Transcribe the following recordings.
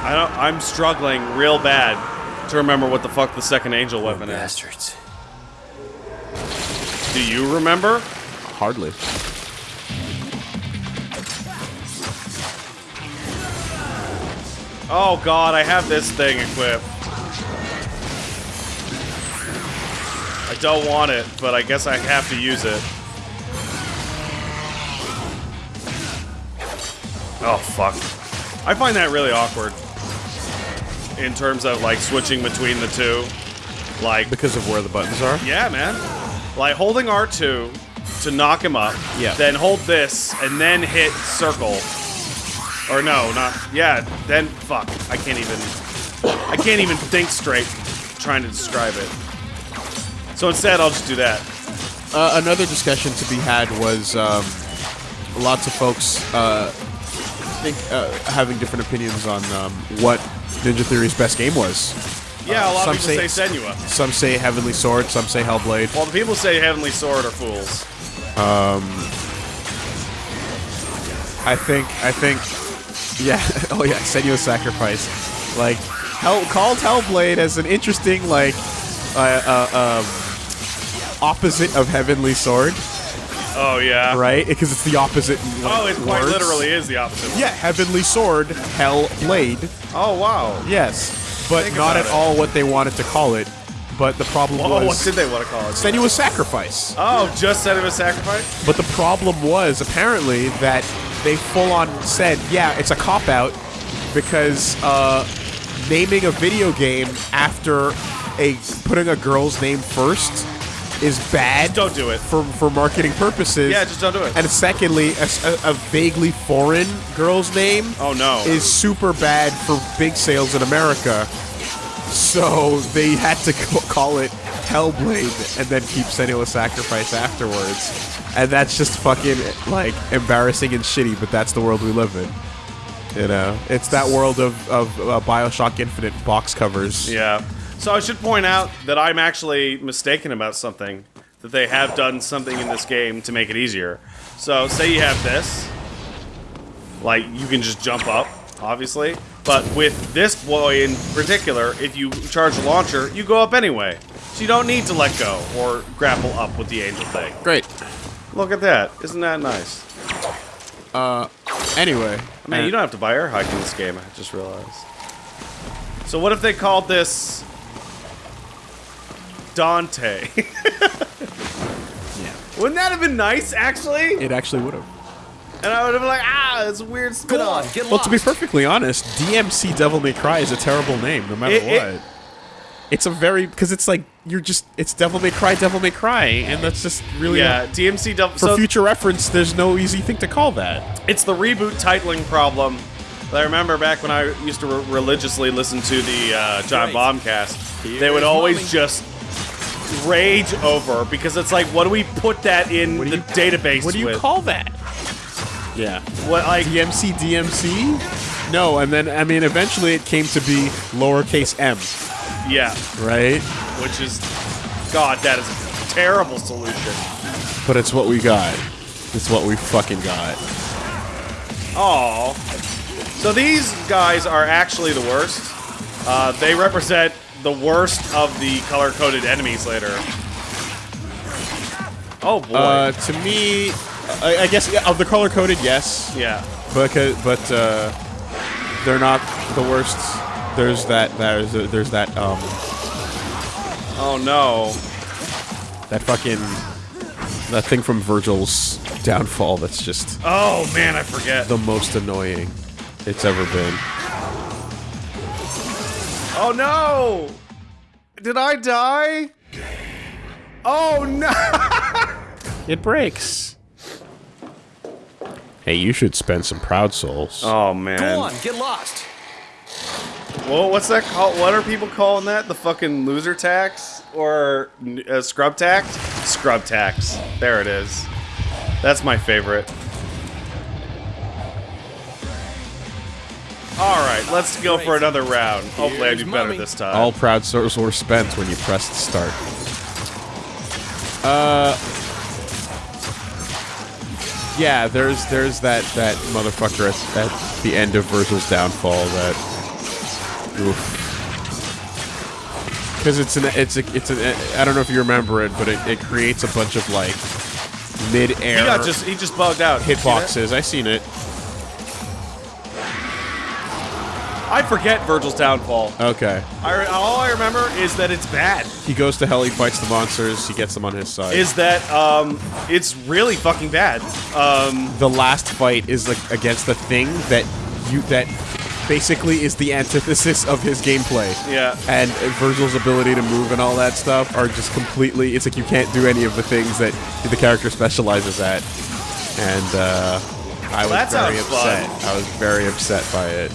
I don't. I'm struggling real bad to remember what the fuck the second angel weapon is. Bastards. Do you remember? Hardly. Oh god, I have this thing equipped. I don't want it, but I guess I have to use it. Oh fuck. I find that really awkward. In terms of like switching between the two. Like Because of where the buttons are? Yeah, man. Like holding R2 to knock him up. Yeah. Then hold this and then hit circle. Or no, not yeah. Then fuck. I can't even. I can't even think straight trying to describe it. So instead, I'll just do that. Uh, another discussion to be had was um, lots of folks uh, think uh, having different opinions on um, what Ninja Theory's best game was. Yeah, a lot some of people say, say- Senua. Some say Heavenly Sword, some say Hellblade. Well, the people say Heavenly Sword are fools. Um, I think, I think, yeah. Oh yeah, Senua's Sacrifice. Like, Hell called Hellblade as an interesting like uh, uh, um, opposite of Heavenly Sword, Oh yeah. right? Because it's the opposite. like, Oh, it quite words. literally is the opposite. Yeah, Heavenly Sword, hell blade. Oh wow. Yes, but Think not at it. all what they wanted to call it. But the problem Oh, what did they want to call it? Senua's Sacrifice. Oh, just Senua Sacrifice? But the problem was apparently that they full on said, yeah, it's a cop out because uh, naming a video game after a putting a girl's name first is bad. Don't do it. for for marketing purposes. Yeah, just don't do it. And secondly, a vaguely foreign girl's name Oh no. is super bad for big sales in America. So they had to call it Hellblade and then keep Senua Sacrifice afterwards. And that's just fucking like embarrassing and shitty, but that's the world we live in. You know, it's that world of, of uh, Bioshock Infinite box covers. Yeah. So I should point out that I'm actually mistaken about something. That they have done something in this game to make it easier. So say you have this. Like, you can just jump up, obviously. But with this boy in particular, if you charge the launcher, you go up anyway. So you don't need to let go or grapple up with the angel thing. Great. Look at that. Isn't that nice? Uh, anyway, Man, you don't have to buy air hike in this game, I just realized. So what if they called this Dante? Yeah. Wouldn't that have been nice, actually? it actually would have. And I would have been like, ah, it's a weird spin on, get Well, to be perfectly honest, DMC Devil May Cry is a terrible name, no matter It- it- what. it's a very because it's like you're just it's Devil May Cry, Devil May Cry, and that's just really Yeah, DMC Double. for So future reference. There's no easy thing to call that. it's the reboot titling problem. I remember back when I used to re- religiously listen to the uh, Giant Right. Bombcast. they would always mommy. just rage over because it's like, what do we put that in the database What do you with? call that? Yeah, What like? DMC DMC. No, and then I mean eventually it came to be lowercase m, Yeah, right? which is, God, that is a terrible solution. But it's what we got. It's what we fucking got. Oh. So these guys are actually the worst. Uh, they represent the worst of the color-coded enemies later. Oh boy. Uh, to me, I, I guess yeah, of the color coded, yes. yeah. Because, but uh, they're not the worst. There's that. There's there's that um Oh no. that fucking that thing from Vergil's downfall. That's just Oh man, I forget. the most annoying it's ever been. Oh no! Did I die? Oh no! It breaks. Hey, you should spend some proud souls. Oh man. Go on, get lost. Well, what's that called? What are people calling that? The fucking loser tax or uh, scrub tax? Scrub tax. There it is. That's my favorite. All right, let's go for another round. Hopefully, I do better this time. All proud souls were spent when you pressed start. Uh. Yeah, there's there's that that motherfucker at, at the end of Vergil's downfall that Because it's an it's a it's an I don't know if you remember it, but it, it creates a bunch of like mid-air He got just he just bugged out. Hitboxes. I seen it. I forget Vergil's downfall. Okay. I, all I remember is that it's bad. He goes to hell. He fights the monsters. He gets them on his side. Is that um, it's really fucking bad. Um, the last fight is like against the thing that you that basically is the antithesis of his gameplay. Yeah. And Vergil's ability to move and all that stuff are just completely. It's like you can't do any of the things that the character specializes at. And uh, I was very upset. fun. I was very upset by it.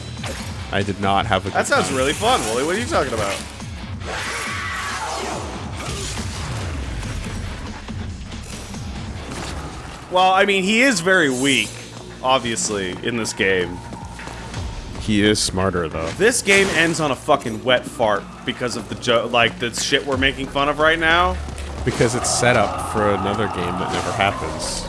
I did not have a. that sounds time. really fun, Wooly. What are you talking about? Well, I mean, he is very weak, obviously, in this game. He is smarter though. This game ends on a fucking wet fart because of the jo- like the shit we're making fun of right now. Because it's set up for another game that never happens.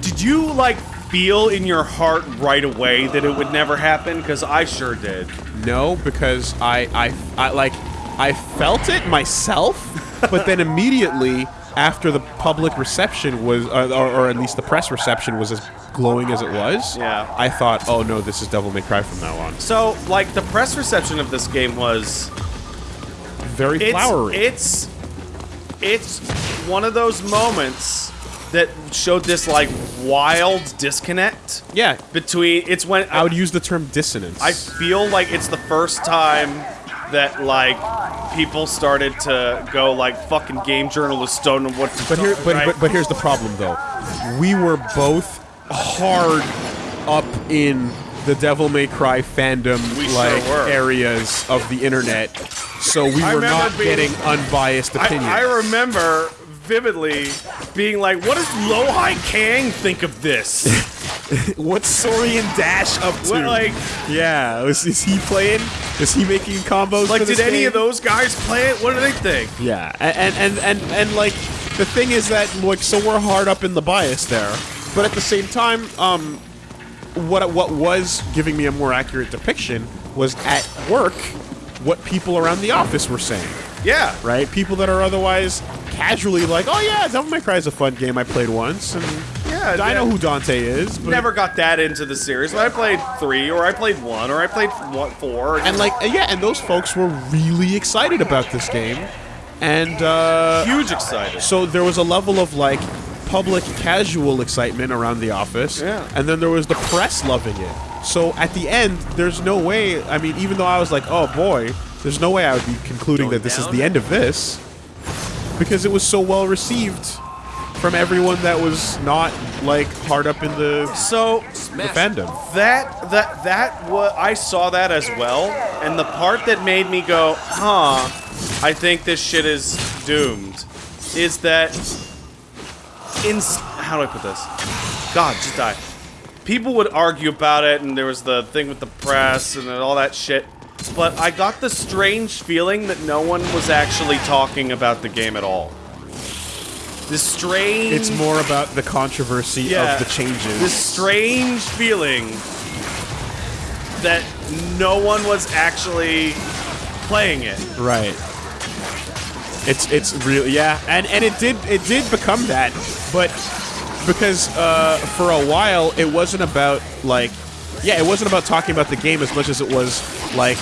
Did you like feel in your heart right away that it would never happen? Because I sure did. No, because I, I, I like, I felt it myself, but then immediately after the public reception was, uh, or, or at least the press reception was as glowing as it was. Yeah. I thought, oh no, this is Devil May Cry from now on. So, like, the press reception of this game was Very it's flowery. it's it's one of those moments that showed this like wild disconnect yeah, between it's when I would use the term dissonance. I feel like it's the first time that like people started to go like fucking game journalists don't know what to But here, but, right? but but here's the problem though. We were both hard up in the Devil May Cry fandom We like were. areas of the internet, so we I were not being- getting unbiased opinions. I, I remember vividly being like, "What does Lohai Kang think of this?" What's Sorian Dash up to? What, like, yeah, is, is he playing? Is he making combos? like, did any game? of those guys play it? What do they think? Yeah, and and and and like the thing is that like so we're hard up in the bias there, but at the same time, um, what what was giving me a more accurate depiction was at work what people around the office were saying. Yeah, Right, people that are otherwise casually like, oh yeah, Devil May Cry is a fun game I played once, and Yeah, I know who Dante is. But never got that into the series. But I played three, or I played one, or I played one, four, and like yeah, and those folks were really excited about this game, and uh, huge excited. So there was a level of like public casual excitement around the office, Yeah. and then there was the press loving it. So at the end, there's no way. I mean, even though I was like, "Oh boy," there's no way I would be concluding Going that this is the end of this, because it was so well received from everyone that was not like hard up in the, So the fandom. that that that what I saw that as well, and the part that made me go, "Huh, I think this shit is doomed," is that in how do I put this? God, just die. People would argue about it, and there was the thing with the press and all that shit. But I got the strange feeling that no one was actually talking about the game at all. This strange. It's more about the controversy Yeah. of the changes. This strange feeling that no one was actually playing it. Right. It's it's really yeah, and and it did it did become that, but because uh, for a while it wasn't about like yeah, it wasn't about talking about the game as much as it was like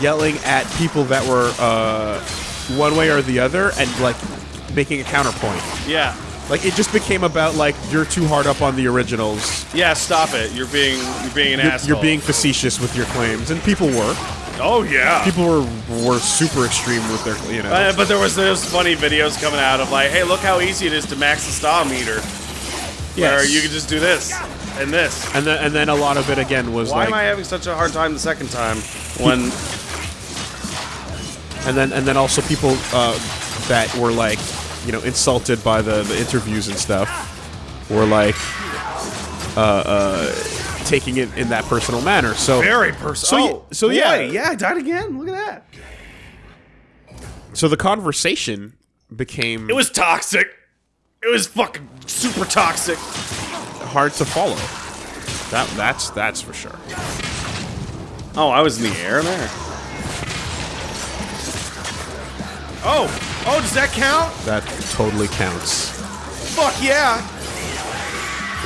yelling at people that were uh, one way or the other and like making a counterpoint. Yeah. Like it just became about like you're too hard up on the originals. Yeah, stop it. You're being you're being an You're, asshole. you're being facetious with your claims, and people were. Oh yeah. People were were super extreme with their you know. Uh, but there was those funny videos coming out of like, hey, look how easy it is to max the star meter. Where you can just do this and this. And then, and then a lot of it again was like Why like, am I having such a hard time the second time when and then and then also people uh, that were like, you know, insulted by the, the interviews and stuff, were like, uh, uh, taking it in that personal manner. So very personal? So oh, so boy, yeah. yeah, I died again. Look at that. so the conversation became It was toxic. It was fucking super toxic hard to follow. That that's that's for sure. Oh, I was in the air there. Oh! Oh, does that count? That totally counts. Fuck yeah!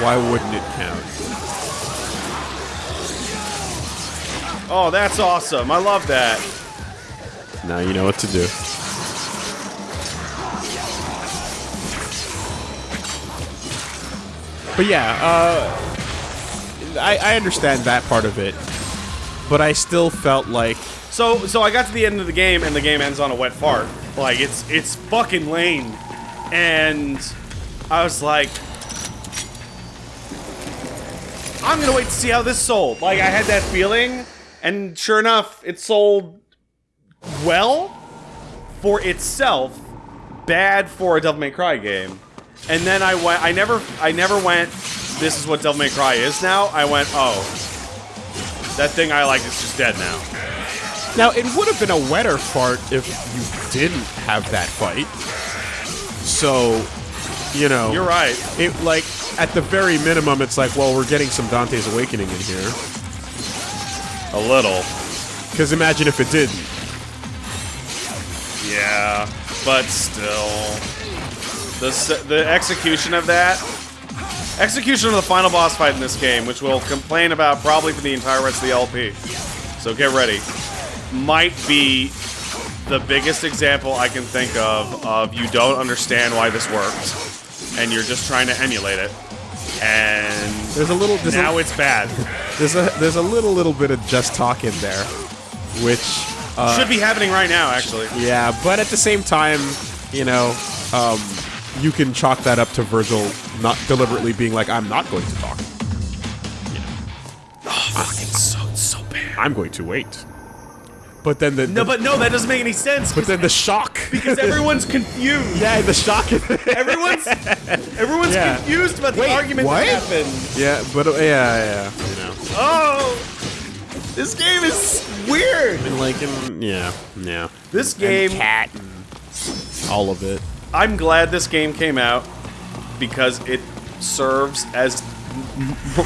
Why wouldn't it count? Oh, that's awesome. I love that. Now you know what to do. But yeah, uh, I, I understand that part of it, but I still felt like So, so I got to the end of the game, and the game ends on a wet fart. Like it's it's fucking lame, and I was like, I'm gonna wait to see how this sold. Like I had that feeling, and sure enough, it sold well for itself, bad for a Devil May Cry game. And then I went. I never. I never went. This is what Devil May Cry is now. I went. Oh, that thing I liked is just dead now. Now, it would have been a wetter fart if you didn't have that fight. So, you know, You're right. It like at the very minimum, it's like, well, we're getting some Dante's Awakening in here. A little. Because imagine if it didn't. Yeah, but still, the the execution of that, execution of the final boss fight in this game, which we'll complain about probably for the entire rest of the LP. So get ready. Might be the biggest example I can think of of you don't understand why this worked, and you're just trying to emulate it, and There's a little. There's now a, it's bad. there's a there's a little little bit of just talk in there, which uh, Should be happening right now, actually. yeah, but at the same time, you know, um, you can chalk that up to Vergil not deliberately being like, I'm not going to talk. It's so it's so bad. I'm going to wait. But then the, No, the- but no, that doesn't make any sense. but then the shock. because everyone's confused. yeah, the shock. Everyone's everyone's Yeah. confused about the Wait, argument what? that happened. yeah, but uh, yeah, yeah, you know. Oh, this game is weird. And like, and, yeah, yeah. This game, Kat and all of it. I'm glad this game came out because it serves as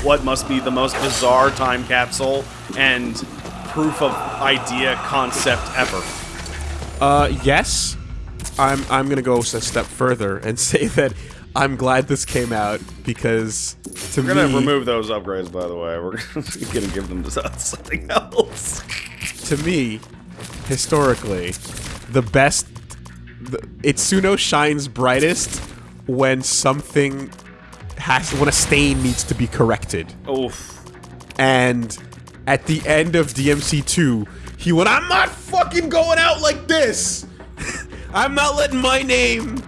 what must be the most bizarre time capsule and proof of idea concept ever. Uh, yes. I'm I'm gonna go a step further and say that I'm glad this came out because to me. We're gonna me, remove those upgrades, by the way. We're gonna give them to something else. to me, historically, the best. Itsuno shines brightest when something has when a stain needs to be corrected. Oof. And at the end of DMC2, he went, I'm not fucking going out like this! I'm not letting my name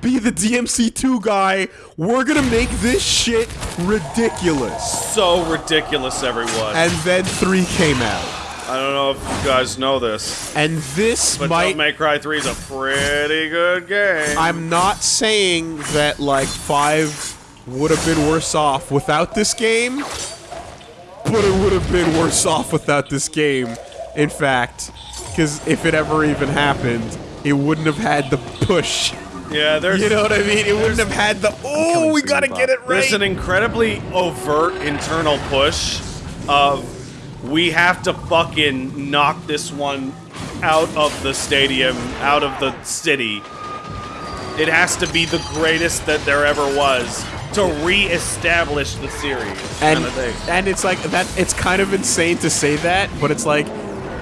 be the DMC2 guy. We're gonna make this shit ridiculous. So ridiculous, everyone. And then 3 came out. I don't know if you guys know this, And this but might. Devil May Cry 3 is a pretty good game. I'm not saying that, like, 5 would have been worse off without this game, but it would have been worse off without this game. In fact, because if it ever even happened, it wouldn't have had the push. yeah, there's You know what I mean? It wouldn't have had the, oh, we gotta get it right. there's an incredibly overt internal push of we have to fucking knock this one out of the stadium, out of the city. It has to be the greatest that there ever was to re-establish the series. And, kind of thing. and it's like, that. it's kind of insane to say that, but it's like,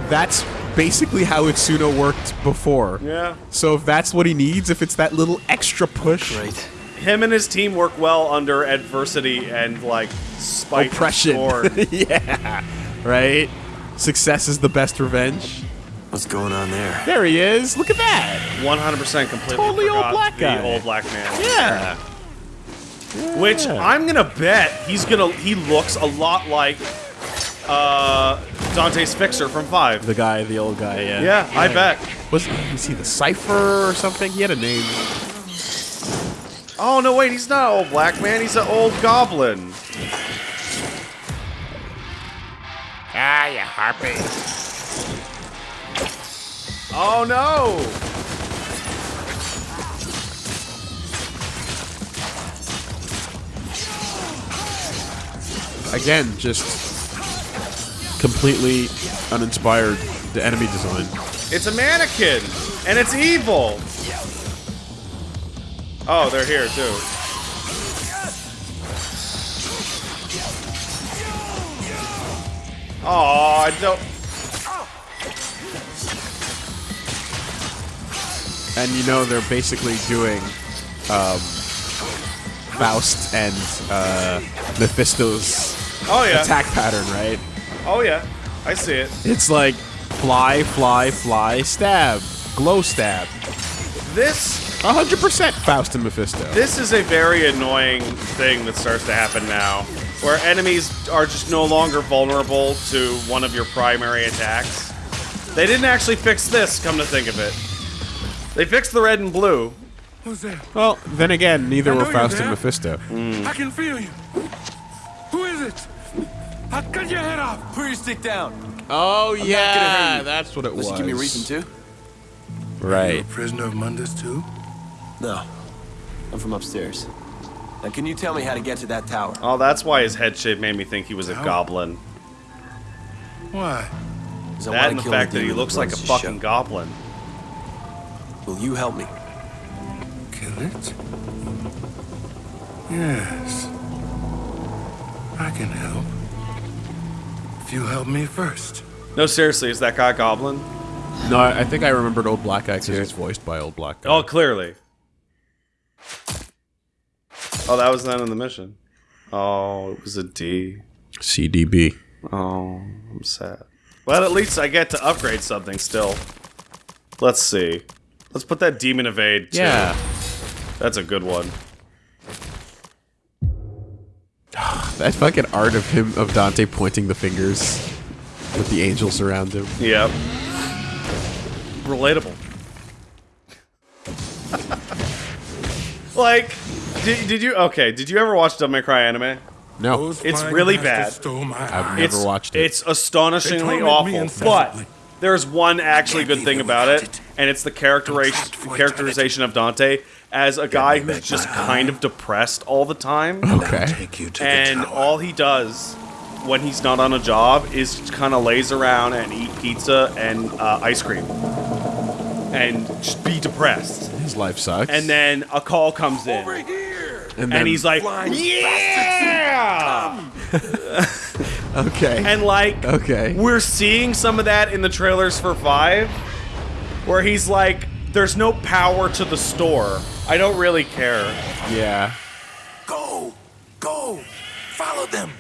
that's basically how Itsuno worked before. Yeah. So if that's what he needs, if it's that little extra push, Right. Him and his team work well under adversity and like spite and oppression. scorn. yeah. Right? Success is the best revenge. What's going on there? There he is. Look at that. 100% completely Totally old forgot black the guy. old black man. Yeah. Which I'm gonna bet he's gonna he looks a lot like uh, Dante's Fixer from Five. The guy, the old guy, yeah. Yeah, I bet. Was, was he the Cypher or something? He had a name. Oh no, wait, he's not an old black man. He's an old goblin. Ah, you harpy. Oh no! Again, just completely uninspired, the enemy design. It's a mannequin, And it's evil! Oh, they're here too. Oh, I don't. And you know they're basically doing um, Faust and uh, Mephisto's Oh yeah. attack pattern, right? Oh yeah. I see it. It's like fly, fly, fly, stab, glow stab. This 100% Faust and Mephisto. This is a very annoying thing that starts to happen now, where enemies are just no longer vulnerable to one of your primary attacks. They didn't actually fix this, come to think of it. They fixed the red and blue. Who's there? Well, then again, neither were know you're Faust and there. Mephisto. I can feel you. Who is it? I'll cut your head off. Put your stick down. Oh gonna hurt you. that's what it Unless was. you give me a reason to. You're Right. a prisoner of Mundus too? No. I'm from upstairs. Now, can you tell me how to get to that tower? Oh, that's why his head shape made me think he was a How? goblin. Why? I That and the kill fact that he looks like a fucking show. goblin. Will you help me? Kill it? Yes. I can help. If you help me first. No, seriously, is that guy a goblin? No, I I think I remembered Old Black Guy because he's voiced by Old Black Guy. Oh, clearly. Oh, that was not in the mission. Oh, it was a D. CDB. Oh, I'm sad. Well, at least I get to upgrade something still. Let's see. Let's put that Demon Evade, too. Yeah. That's a good one. That fucking art of him, of Dante pointing the fingers with the angels around him. Yep. Relatable. like, did, did you, okay, did you ever watch Devil May Cry anime? No, It's really bad. I've never it's, watched it. It's astonishingly They torment me awful, but there's one actually good thing about it, it. and it's the characterization characterization of Dante as a guy who's just kind of depressed all the time. okay. Take you to and all he does when he's not on a job is kind of lays around and eat pizza and uh, ice cream and just be depressed His life sucks. and then a call comes in Over here. And, then, and he's like yeah okay, and like okay. we're seeing some of that in the trailers for five where he's like there's no power to the store i don't really care yeah. Go! Go! Follow them!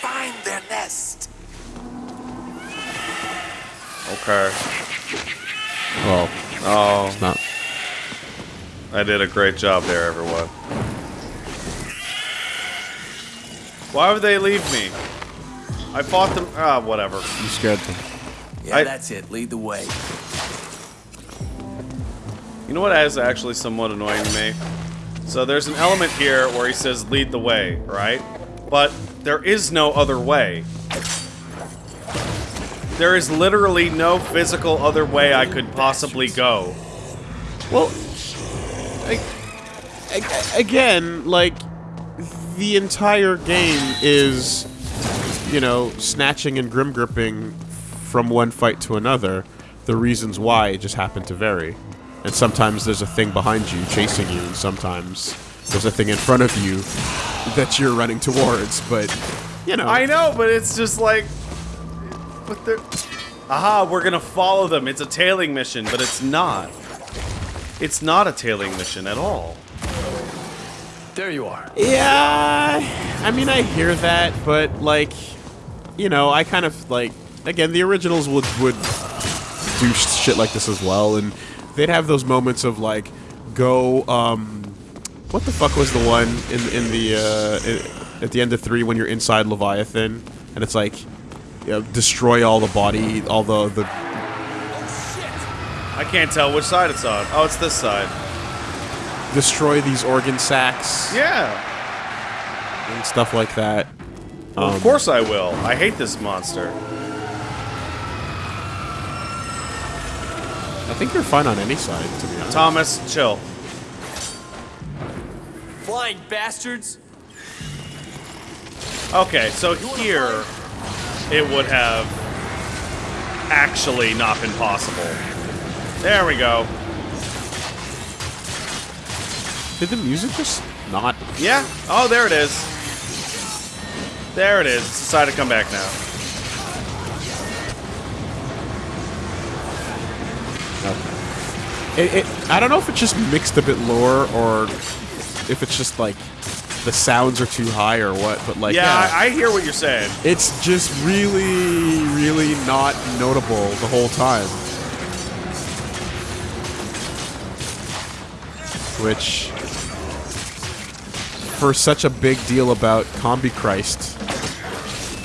Find their nest! okay Well, oh it's not. I did a great job there, everyone. Why would they leave me? I fought them. Ah, whatever. You scared them. Yeah, I- that's it. Lead the way. You know what is actually somewhat annoying to me? So there's an element here where he says lead the way, right? But there is no other way. There is literally no physical other way I could possibly go. Well, I, I- again, like the entire game is, you know, snatching and grim gripping from one fight to another. The reasons why just happen to vary, and sometimes there's a thing behind you chasing you, and sometimes there's a thing in front of you that you're running towards. But you know, I know, but it's just like, but they're, aha, we're gonna follow them. It's a tailing mission, but it's not. It's not a tailing mission at all. There you are. Yeah, I mean, I hear that, but like, you know, I kind of like again the originals would would do shit like this as well, and they'd have those moments of like, go, um, what the fuck was the one in in the uh, in, at the end of three when you're inside Leviathan, and it's like, you know, destroy all the body, all the the I can't tell which side it's on. Oh, it's this side. Destroy these organ sacs Yeah. and stuff like that. Well, of um, course I will. I hate this monster. I think you're fine on any side, to be honest. Thomas, chill. Flying bastards! Okay, so here it would have actually not been possible. There we go. Did the music just not? Yeah. Oh, there it is. There it is. It's decided to come back now. It, it, I don't know if it's just mixed a bit lower or if it's just like the sounds are too high or what. But like, Yeah, yeah, I, I hear what you're saying. it's just really, really not notable the whole time. Which, for such a big deal about Combichrist,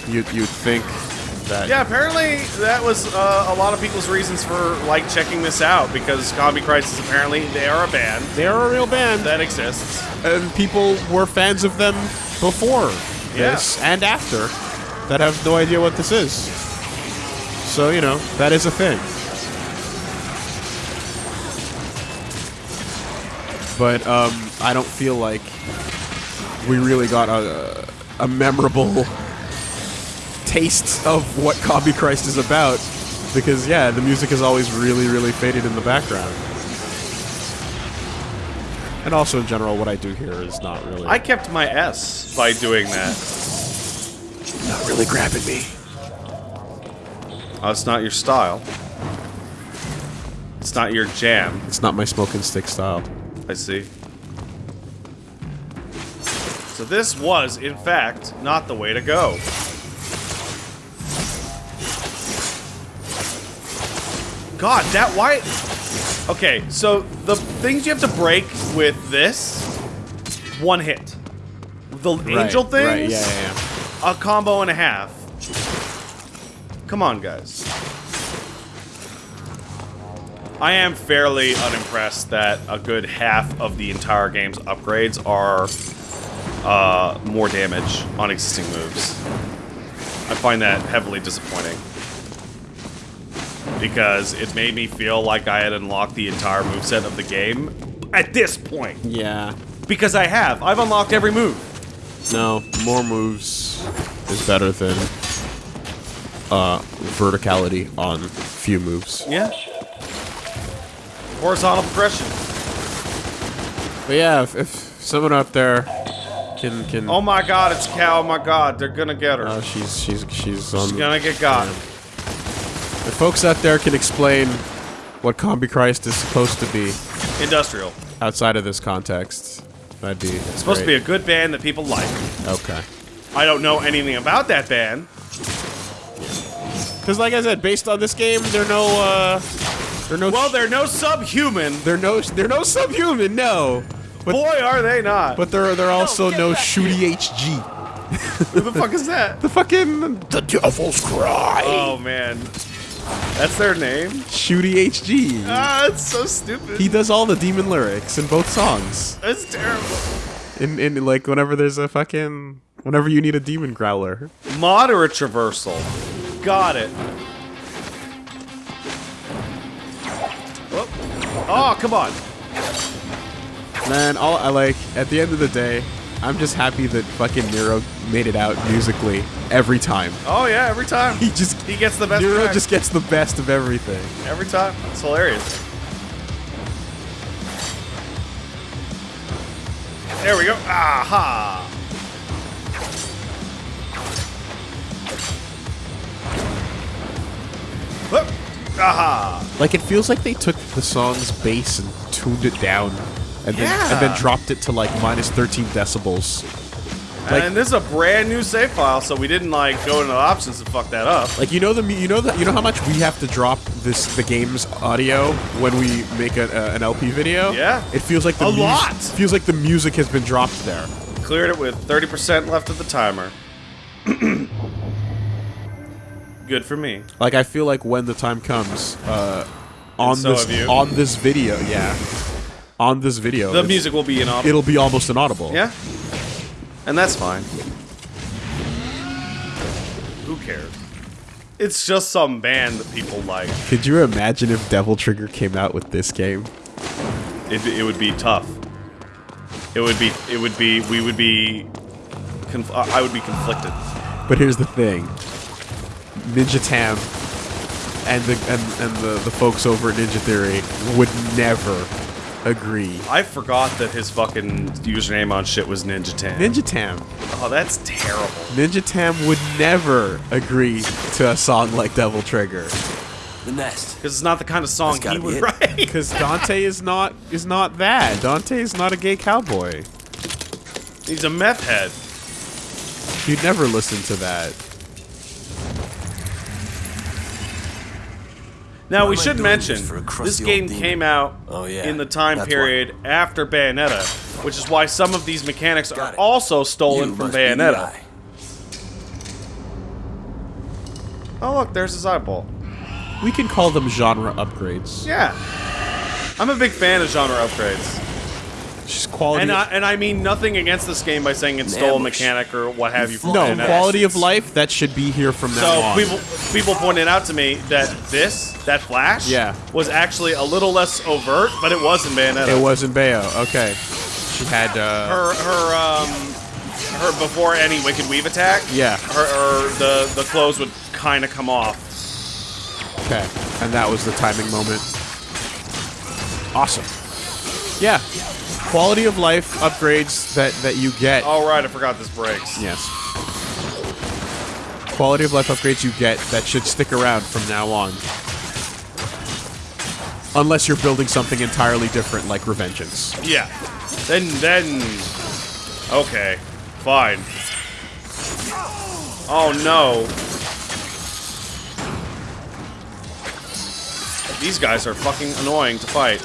you'd, you'd think that. Yeah, apparently that was uh, a lot of people's reasons for like checking this out because Combichrist is apparently they are a band They're a real band. that exists. and people were fans of them before Yeah. this and after that have no idea what this is. So, you know, that is a thing. But um, I don't feel like we really got a, a memorable taste of what Combichrist is about. Because, yeah, the music is always really, really faded in the background. And also, in general, what I do here is not really. I kept my S by doing that. Not really grabbing me. Oh, it's not your style. It's not your jam. It's not my smoking stick style. I see. So this was, in fact, not the way to go. God, that why? Okay, so the things you have to break with this, one hit. The angel things, Right, yeah, yeah, yeah. a combo and a half. Come on, guys. I am fairly unimpressed that a good half of the entire game's upgrades are uh, more damage on existing moves. I find that heavily disappointing. Because it made me feel like I had unlocked the entire moveset of the game at this point. Yeah. Because I have. I've unlocked every move. No, more moves is better than uh, verticality on few moves. Yeah. Horizontal progression. But yeah, if, if someone out there can can Oh my god, it's Cow. Oh my god, they're gonna get her. oh, she's she's she's on. She's gonna get got. The folks out there can explain what Combichrist is supposed to be Industrial. outside of this context, that'd be It's supposed to be a good band that people like. okay. I don't know anything about that band. Because like I said, based on this game, they're no uh, they're no Well, they're no subhuman. they're no they're no subhuman, no. But Boy, are they not. but they're they're also no Shootie HG. Who the fuck is that? The fucking The devil's cry. Oh man, that's their name. Shootie HG. Ah, it's so stupid. He does all the demon lyrics in both songs. That's terrible. In in like whenever there's a fucking whenever you need a demon growler. Moderate traversal. Got it. Oh, oh come on. Man, all I like at the end of the day, I'm just happy that fucking Nero made it out musically every time. Oh yeah, every time. He just He gets the best. Nero track. just gets the best of everything. every time. It's hilarious. There we go. Aha. Whoop. Aha. Like it feels like they took the song's bass and tuned it down, and then and then dropped it to like minus 13 decibels. Like- and this is a brand new save file, so we didn't like go into the options to fuck that up. Like you know the you know the, you know how much we have to drop this the game's audio when we make a, a, an LP video. Yeah. it feels like the A lot. Feels like the music has been dropped there. Cleared it with 30% left of the timer. Good for me. Like I feel like when the time comes, uh, on so this on this video, yeah, on this video, The music will be inaudible. it'll be almost inaudible. Yeah. And that's fine. Who cares? It's just some band that people like. Could you imagine if Devil Trigger came out with this game? It, it would be tough. It would be. It would be. We would be. Conf- I would be conflicted. But here's the thing: Ninja Tam and the and, and the, the folks over at Ninja Theory would never agree. I forgot that his fucking username on shit was Ninja Tam. Ninja Tam. Oh, that's terrible. Ninja Tam would never agree to a song like Devil Trigger The nest. Because it's not the kind of song he would write. because Dante is not is not that. Dante is not a gay cowboy. He's a meth head. You'd never listen to that. Now we should mention just for a this game came out Oh, yeah. in the time That's period after Bayonetta, which is why some of these mechanics Got are it. also stolen You from must be the Bayonetta. Oh look, there's his eyeball. We can call them genre upgrades. Yeah, I'm a big fan of genre upgrades, Just quality. and I, and I mean nothing against this game by saying it stole a mechanic or what have you from no Bayonetta. quality of life. That should be here from now So on. people people pointed out to me that this that flash Yeah. was actually a little less overt, but it was in Bayonetta. it wasn't Bayo. Okay. She had. uh... her her um her before any wicked weave attack. Yeah. Her, her the the clothes would kind of come off. Okay. And that was the timing moment. Awesome. Yeah. Quality of life upgrades that, that you get. All right, I forgot this breaks. Yes. Quality of life upgrades you get that should stick around from now on. Unless you're building something entirely different like Revengeance. Yeah. Then then okay, fine. Oh no. These guys are fucking annoying to fight.